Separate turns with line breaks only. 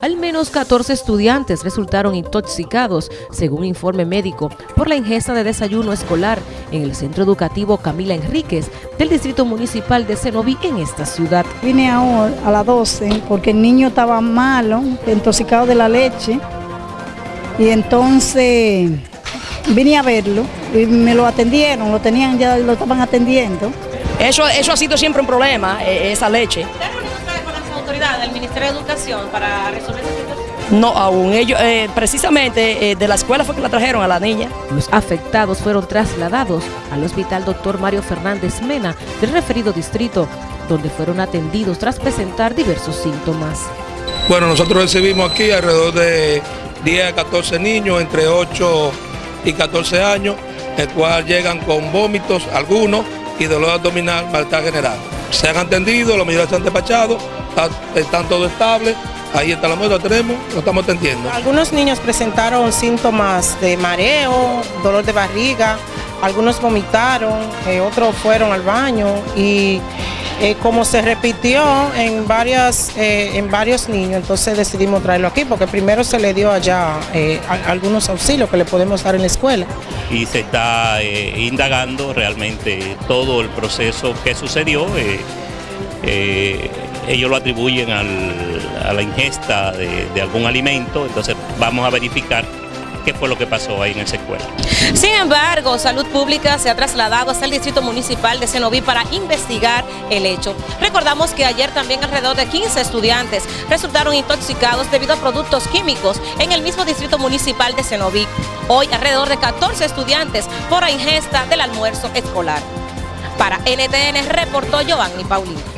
Al menos 14 estudiantes resultaron intoxicados, según informe médico, por la ingesta de desayuno escolar en el Centro Educativo Camila Enríquez del Distrito Municipal de Cenoví en esta ciudad.
Vine ahora a las 12 porque el niño estaba malo, intoxicado de la leche, y entonces vine a verlo y me lo atendieron, lo tenían ya, lo estaban atendiendo.
Eso, eso ha sido siempre un problema, eh, esa leche.
Del Ministerio de Educación para resolver esta situación?
No aún, ellos eh, precisamente eh, de la escuela fue que la trajeron a la niña.
Los afectados fueron trasladados al Hospital Dr. Mario Fernández Mena del referido distrito, donde fueron atendidos tras presentar diversos síntomas.
Bueno, nosotros recibimos aquí alrededor de 10 a 14 niños entre 8 y 14 años, el cual llegan con vómitos algunos y dolor abdominal, malestar general. Se han atendido, los mayores se han está- están todos estables, ahí está la muestra, tenemos, lo estamos atendiendo.
Algunos niños presentaron síntomas de mareo, dolor de barriga, algunos vomitaron, eh, otros fueron al baño y eh, como se repitió en, varias, eh, en varios niños, entonces decidimos traerlo aquí porque primero se le dio allá eh, a- algunos auxilios que le podemos dar en la escuela.
y se está eh, indagando realmente todo el proceso que sucedió. eh, eh, ellos lo atribuyen a la ingesta de, de algún alimento, entonces vamos a verificar qué fue lo que pasó ahí en esa escuela.
Sin embargo, Salud Pública se ha trasladado hasta el Distrito Municipal de Cenoví para investigar el hecho. Recordamos que ayer también alrededor de 15 estudiantes resultaron intoxicados debido a productos químicos en el mismo Distrito Municipal de Cenoví. Hoy alrededor de 14 estudiantes por la ingesta del almuerzo escolar. Para NTN reportó Giovanni Paulino.